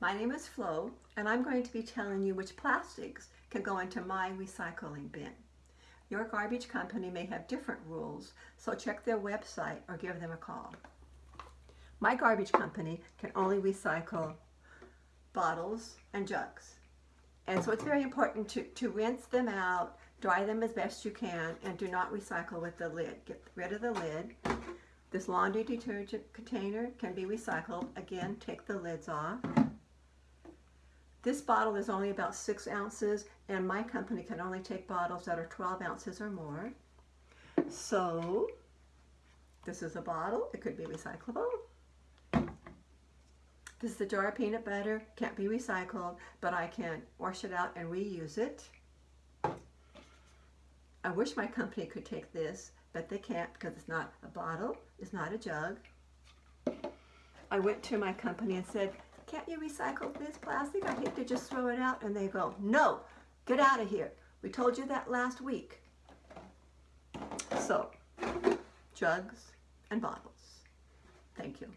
My name is Flo, and I'm going to be telling you which plastics can go into my recycling bin. Your garbage company may have different rules, so check their website or give them a call. My garbage company can only recycle bottles and jugs. And so it's very important to, to rinse them out, dry them as best you can, and do not recycle with the lid. Get rid of the lid. This laundry detergent container can be recycled. Again, take the lids off. This bottle is only about six ounces and my company can only take bottles that are 12 ounces or more. So this is a bottle, it could be recyclable. This is the jar of peanut butter, can't be recycled, but I can wash it out and reuse it. I wish my company could take this, but they can't because it's not a bottle, it's not a jug. I went to my company and said, can't you recycle this plastic? I hate to just throw it out. And they go, no, get out of here. We told you that last week. So, jugs and bottles. Thank you.